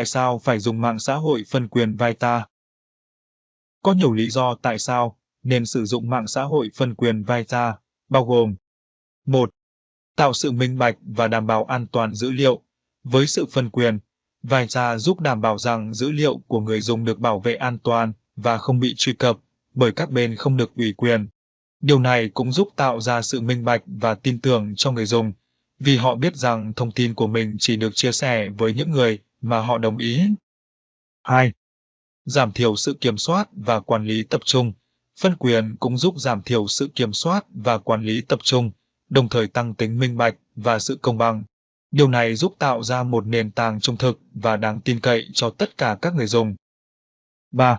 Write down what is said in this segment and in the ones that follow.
Tại sao phải dùng mạng xã hội phân quyền Vita? Có nhiều lý do tại sao nên sử dụng mạng xã hội phân quyền Vita, bao gồm 1. Tạo sự minh bạch và đảm bảo an toàn dữ liệu. Với sự phân quyền, Vita giúp đảm bảo rằng dữ liệu của người dùng được bảo vệ an toàn và không bị truy cập bởi các bên không được ủy quyền. Điều này cũng giúp tạo ra sự minh bạch và tin tưởng cho người dùng, vì họ biết rằng thông tin của mình chỉ được chia sẻ với những người mà họ đồng ý. 2. Giảm thiểu sự kiểm soát và quản lý tập trung. Phân quyền cũng giúp giảm thiểu sự kiểm soát và quản lý tập trung, đồng thời tăng tính minh bạch và sự công bằng. Điều này giúp tạo ra một nền tảng trung thực và đáng tin cậy cho tất cả các người dùng. 3.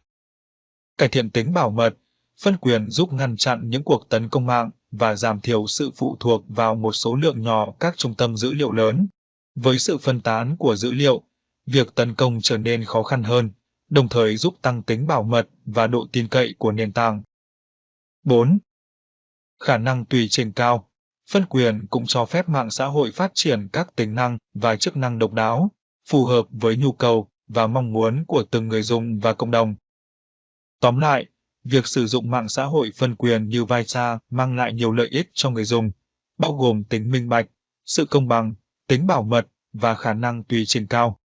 Cải thiện tính bảo mật. Phân quyền giúp ngăn chặn những cuộc tấn công mạng và giảm thiểu sự phụ thuộc vào một số lượng nhỏ các trung tâm dữ liệu lớn. Với sự phân tán của dữ liệu, việc tấn công trở nên khó khăn hơn, đồng thời giúp tăng tính bảo mật và độ tin cậy của nền tảng. 4. Khả năng tùy chỉnh cao. Phân quyền cũng cho phép mạng xã hội phát triển các tính năng và chức năng độc đáo, phù hợp với nhu cầu và mong muốn của từng người dùng và cộng đồng. Tóm lại, việc sử dụng mạng xã hội phân quyền như Vita mang lại nhiều lợi ích cho người dùng, bao gồm tính minh bạch, sự công bằng, tính bảo mật và khả năng tùy chỉnh cao.